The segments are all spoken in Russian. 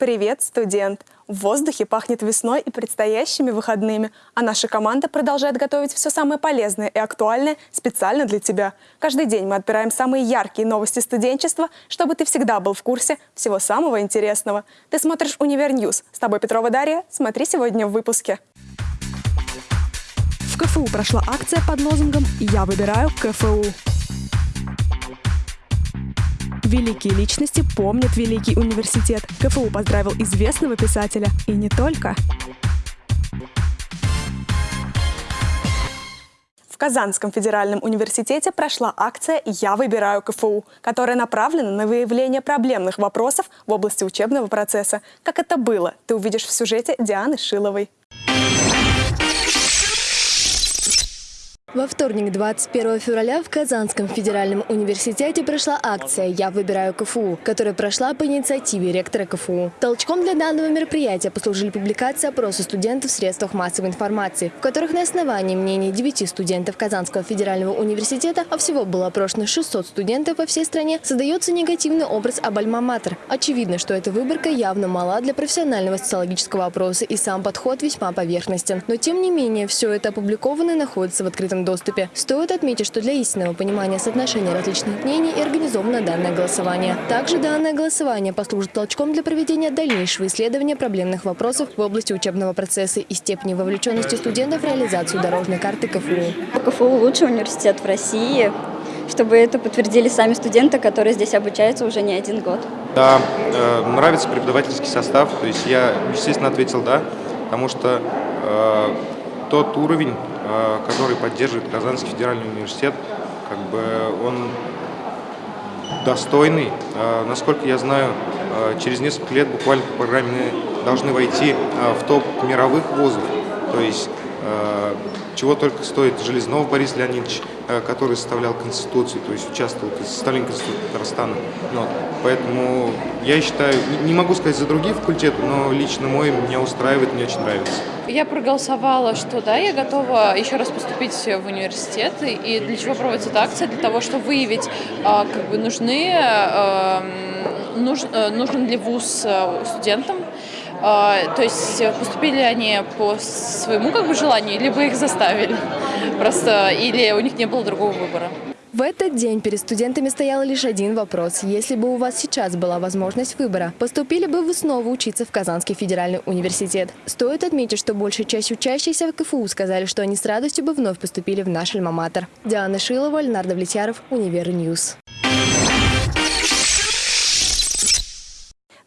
Привет, студент! В воздухе пахнет весной и предстоящими выходными, а наша команда продолжает готовить все самое полезное и актуальное специально для тебя. Каждый день мы отбираем самые яркие новости студенчества, чтобы ты всегда был в курсе всего самого интересного. Ты смотришь «Универ News». С тобой Петрова Дарья. Смотри сегодня в выпуске. В КФУ прошла акция под лозунгом «Я выбираю КФУ». Великие личности помнят Великий университет. КФУ поздравил известного писателя. И не только. В Казанском федеральном университете прошла акция «Я выбираю КФУ», которая направлена на выявление проблемных вопросов в области учебного процесса. Как это было, ты увидишь в сюжете Дианы Шиловой. Во вторник, 21 февраля, в Казанском федеральном университете прошла акция «Я выбираю КФУ», которая прошла по инициативе ректора КФУ. Толчком для данного мероприятия послужили публикации опроса студентов в средствах массовой информации, в которых на основании мнений 9 студентов Казанского федерального университета, а всего было опрошено 600 студентов по всей стране, создается негативный образ об Альма-Матер. Очевидно, что эта выборка явно мала для профессионального социологического опроса и сам подход весьма поверхностен. Но тем не менее, все это опубликовано и находится в открытом свободном доступе. Стоит отметить, что для истинного понимания соотношения различных мнений и организовано данное голосование. Также данное голосование послужит толчком для проведения дальнейшего исследования проблемных вопросов в области учебного процесса и степени вовлеченности студентов в реализацию дорожной карты КФУ. КФУ – лучший университет в России, чтобы это подтвердили сами студенты, которые здесь обучаются уже не один год. Да, э, нравится преподавательский состав, то есть я, естественно, ответил «да», потому что э, тот уровень, который поддерживает Казанский федеральный университет, как бы он достойный. Э, насколько я знаю, э, через несколько лет буквально по программе должны войти в топ мировых вузов. То есть чего только стоит Железнов Борис Леонидович, который составлял Конституцию, то есть участвовал в составлении Конституции Татарстана. Но, поэтому я считаю, не могу сказать за другие факультеты, но лично мой меня устраивает, мне очень нравится. Я проголосовала, что да, я готова еще раз поступить в университет. И для чего проводится эта акция? Для того, чтобы выявить, а, как бы нужны, нуж, э, нужен ли вуз э, студентам, а, то есть поступили они по своему как бы желанию, либо их заставили просто, или у них не было другого выбора. В этот день перед студентами стоял лишь один вопрос. Если бы у вас сейчас была возможность выбора, поступили бы вы снова учиться в Казанский федеральный университет? Стоит отметить, что большая часть учащихся в КФУ сказали, что они с радостью бы вновь поступили в наш альма-матер. Диана Шилова, Леонард Влетьяров, Универ News.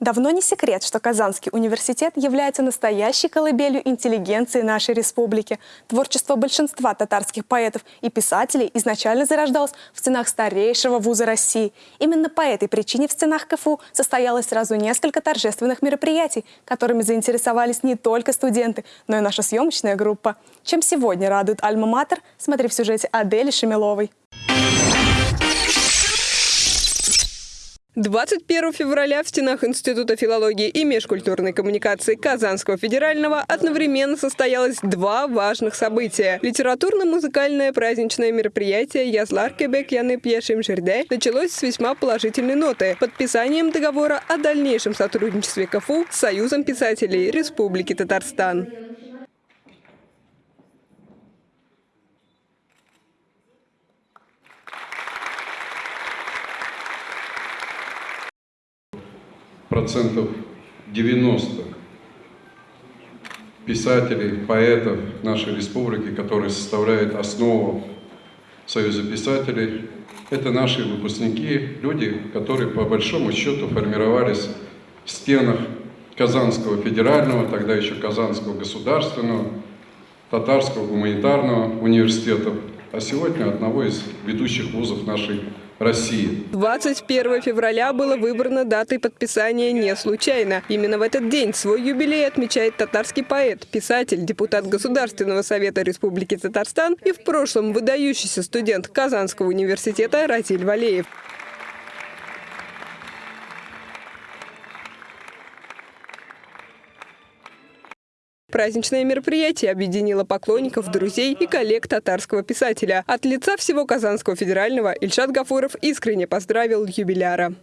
Давно не секрет, что Казанский университет является настоящей колыбелью интеллигенции нашей республики. Творчество большинства татарских поэтов и писателей изначально зарождалось в стенах старейшего вуза России. Именно по этой причине в стенах КФУ состоялось сразу несколько торжественных мероприятий, которыми заинтересовались не только студенты, но и наша съемочная группа. Чем сегодня радует Альма-Матер, смотри в сюжете Адели Шемиловой. 21 февраля в стенах Института филологии и межкультурной коммуникации Казанского федерального одновременно состоялось два важных события. Литературно-музыкальное праздничное мероприятие «Язлар Кебек Яны Пьешим Жерде» началось с весьма положительной ноты – подписанием договора о дальнейшем сотрудничестве КФУ с Союзом писателей Республики Татарстан. Процентов 90 писателей, поэтов нашей республики, которые составляют основу Союза писателей, это наши выпускники, люди, которые по большому счету формировались в стенах Казанского федерального, тогда еще Казанского государственного, Татарского гуманитарного университета, а сегодня одного из ведущих вузов нашей России. 21 февраля было выбрано датой подписания не случайно. Именно в этот день свой юбилей отмечает татарский поэт, писатель, депутат Государственного совета Республики Татарстан и в прошлом выдающийся студент Казанского университета Ратиль Валеев. Праздничное мероприятие объединило поклонников, друзей и коллег татарского писателя. От лица всего Казанского федерального Ильшат Гафуров искренне поздравил юбиляра.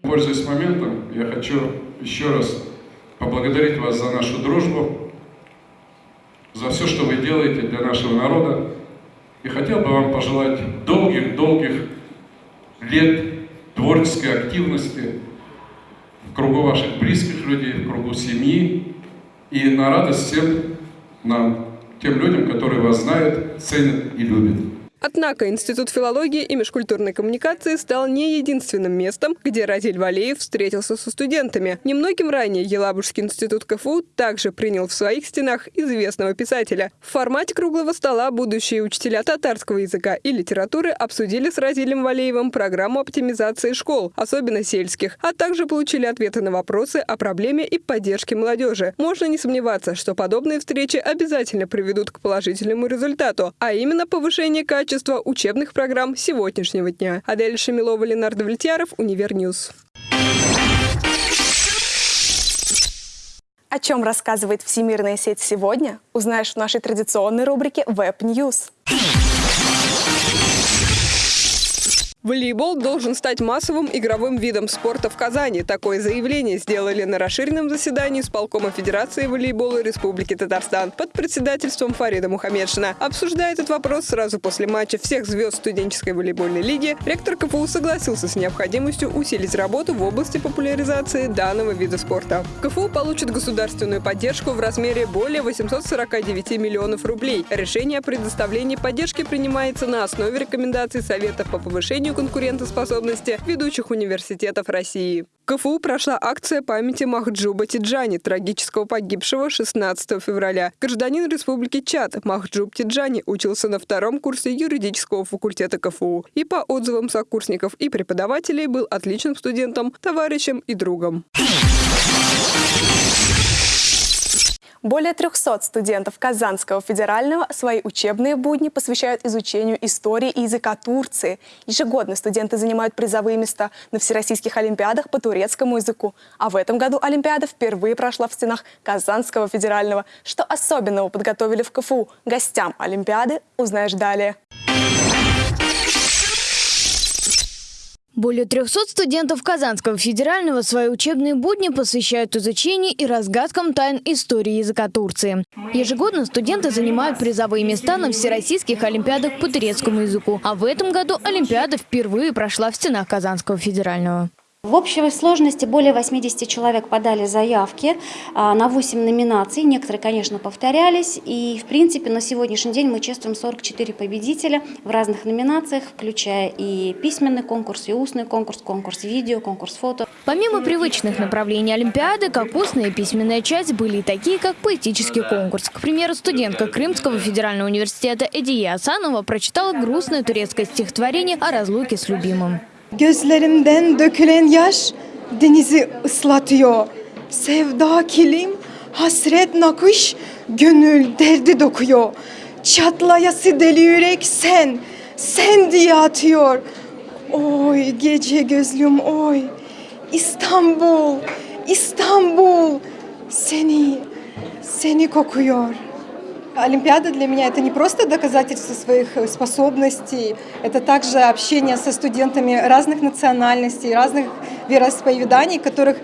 Пользуясь моментом, я хочу еще раз поблагодарить вас за нашу дружбу, за все, что вы делаете для нашего народа. И хотел бы вам пожелать долгих-долгих лет творческой активности в кругу ваших близких людей, в кругу семьи и на радость всем нам, тем людям, которые вас знают, ценят и любят. Однако Институт филологии и межкультурной коммуникации стал не единственным местом, где Разиль Валеев встретился со студентами. Немногим ранее Елабужский институт КФУ также принял в своих стенах известного писателя. В формате круглого стола будущие учителя татарского языка и литературы обсудили с Разилем Валеевым программу оптимизации школ, особенно сельских, а также получили ответы на вопросы о проблеме и поддержке молодежи. Можно не сомневаться, что подобные встречи обязательно приведут к положительному результату, а именно повышение качества качества учебных программ сегодняшнего дня. Адель Шамилова, Ленардо Влетьяров, Универ News. О чем рассказывает всемирная сеть сегодня, узнаешь в нашей традиционной рубрике Web News. Волейбол должен стать массовым игровым видом спорта в Казани. Такое заявление сделали на расширенном заседании с полкома Федерации волейбола Республики Татарстан под председательством Фарида Мухаммедшина. Обсуждая этот вопрос сразу после матча всех звезд студенческой волейбольной лиги, ректор КФУ согласился с необходимостью усилить работу в области популяризации данного вида спорта. КФУ получит государственную поддержку в размере более 849 миллионов рублей. Решение о предоставлении поддержки принимается на основе рекомендаций Совета по повышению повышению конкурентоспособности ведущих университетов России. КФУ прошла акция памяти Махджуба Тиджани, трагического погибшего 16 февраля. Гражданин Республики Чад Махджуб Тиджани учился на втором курсе юридического факультета КФУ и по отзывам сокурсников и преподавателей был отличным студентом, товарищем и другом. Более 300 студентов Казанского федерального свои учебные будни посвящают изучению истории и языка Турции. Ежегодно студенты занимают призовые места на всероссийских олимпиадах по турецкому языку. А в этом году Олимпиада впервые прошла в стенах Казанского федерального. Что особенного подготовили в КФУ гостям Олимпиады, узнаешь далее. Более 300 студентов Казанского федерального свои учебные будни посвящают изучению и разгадкам тайн истории языка Турции. Ежегодно студенты занимают призовые места на всероссийских олимпиадах по турецкому языку. А в этом году Олимпиада впервые прошла в стенах Казанского федерального. В общей сложности более 80 человек подали заявки а, на 8 номинаций. Некоторые, конечно, повторялись. И, в принципе, на сегодняшний день мы чествуем 44 победителя в разных номинациях, включая и письменный конкурс, и устный конкурс, конкурс видео, конкурс фото. Помимо привычных направлений Олимпиады, как устная и письменная часть были и такие, как поэтический конкурс. К примеру, студентка Крымского федерального университета Эдия Асанова прочитала грустное турецкое стихотворение о разлуке с любимым. Gözlerimden dökülen yaş denizi ıslatıyor. Sevda kilim, hasret nakış, gönül derdi dokuyor. Çatlayası deli yürek sen, sen diye atıyor. Oy gece gözlüm oy, İstanbul, İstanbul seni, seni kokuyor. Олимпиада для меня это не просто доказательство своих способностей, это также общение со студентами разных национальностей, разных вероисповеданий, которых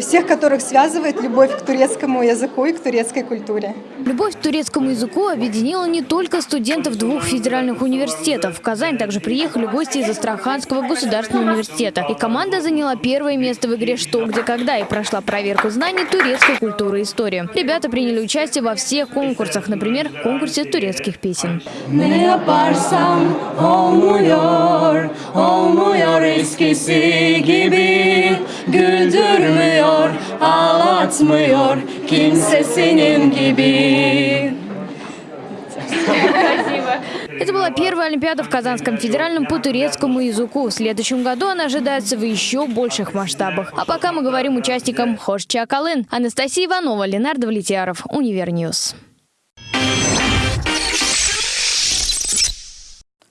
всех которых связывает любовь к турецкому языку и к турецкой культуре. Любовь к турецкому языку объединила не только студентов двух федеральных университетов. В Казань также приехали гости из Астраханского государственного университета. И команда заняла первое место в игре «Что, где, когда» и прошла проверку знаний турецкой культуры и истории. Ребята приняли участие во всех конкурсах, например, в конкурсе турецких песен. Olmuyor, eskisi gibi ağlatmıyor kimse senin gibi. Это была первая Олимпиада в Казанском федеральном по турецкому языку. В следующем году она ожидается в еще больших масштабах. А пока мы говорим участникам Hoşça kalın. Анастасия Иванова, Ленардо Влетьяров, Универ News.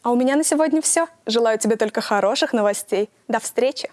А у меня на сегодня все. Желаю тебе только хороших новостей. До встречи!